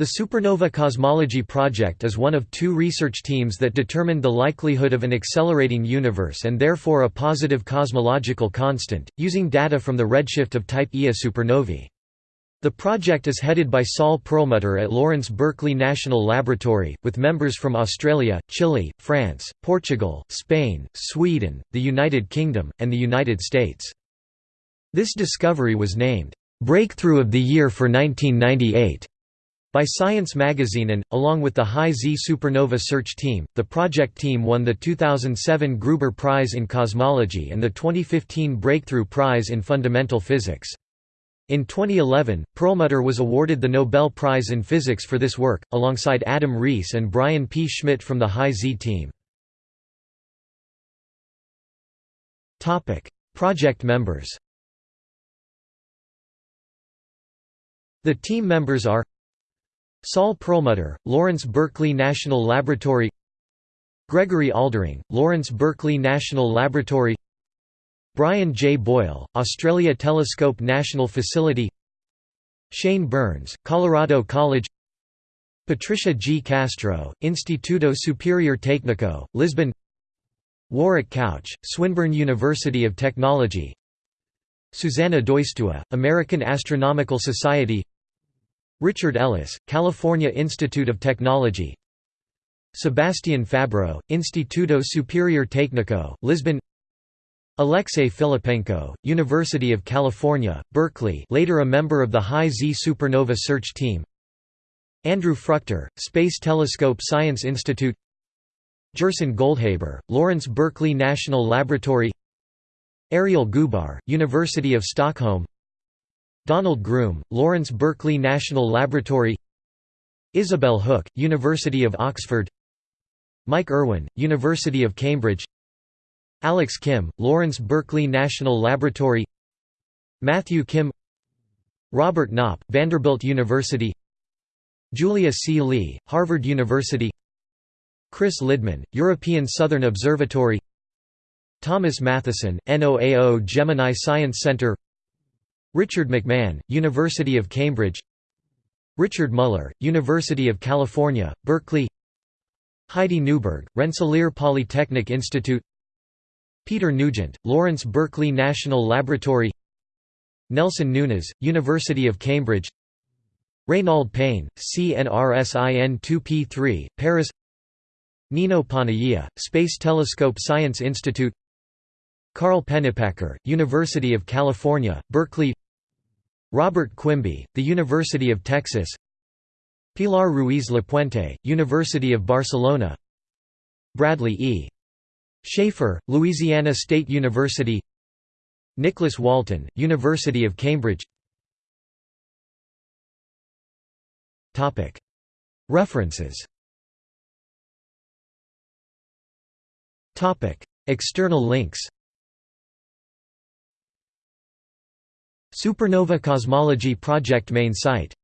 The Supernova Cosmology Project is one of two research teams that determined the likelihood of an accelerating universe and therefore a positive cosmological constant, using data from the redshift of type Ia supernovae. The project is headed by Saul Perlmutter at Lawrence Berkeley National Laboratory, with members from Australia, Chile, France, Portugal, Spain, Sweden, the United Kingdom, and the United States. This discovery was named, "'Breakthrough of the Year for 1998' By Science magazine and, along with the High Z Supernova Search Team, the project team won the 2007 Gruber Prize in Cosmology and the 2015 Breakthrough Prize in Fundamental Physics. In 2011, Perlmutter was awarded the Nobel Prize in Physics for this work, alongside Adam Riess and Brian P. Schmidt from the High Z team. Project members The team members are Saul Perlmutter, Lawrence Berkeley National Laboratory Gregory Aldering, Lawrence Berkeley National Laboratory Brian J. Boyle, Australia Telescope National Facility Shane Burns, Colorado College Patricia G. Castro, Instituto Superior Técnico, Lisbon Warwick Couch, Swinburne University of Technology Susana Deustua, American Astronomical Society Richard Ellis, California Institute of Technology. Sebastian Fabbro, Instituto Superior Técnico, Lisbon. Alexei Filippenko, University of California, Berkeley later a member of the High Z Supernova Search Team. Andrew Fruchter, Space Telescope Science Institute. Gerson Goldhaber, Lawrence Berkeley National Laboratory. Ariel Goobar, University of Stockholm Donald Groom, Lawrence Berkeley National Laboratory Isobel Hook, University of Oxford Mike Irwin, University of Cambridge Alex Kim, Lawrence Berkeley National Laboratory Matthew Kim Robert Knop, Vanderbilt University Julia C. Lee, Harvard University Chris Lidman, European Southern Observatory Thomas Matheson, NOAO Gemini Science Center Richard McMahon, University of Cambridge. Richard Muller, University of California, Berkeley. Heidi Newberg, Rensselaer Polytechnic Institute. Peter Nugent, Lawrence Berkeley National Laboratory. Nelson Nunes, University of Cambridge. Reynald Pain, CNRS IN2P3, Paris. Nino Panagia, Space Telescope Science Institute. Carl Pennypacker, University of California, Berkeley Robert Quimby, The University of Texas. Pilar Ruiz Lapuente, University of Barcelona. Bradley E. Schaefer, Louisiana State University. Nicholas Walton, University of Cambridge. References. External links Supernova Cosmology Project main site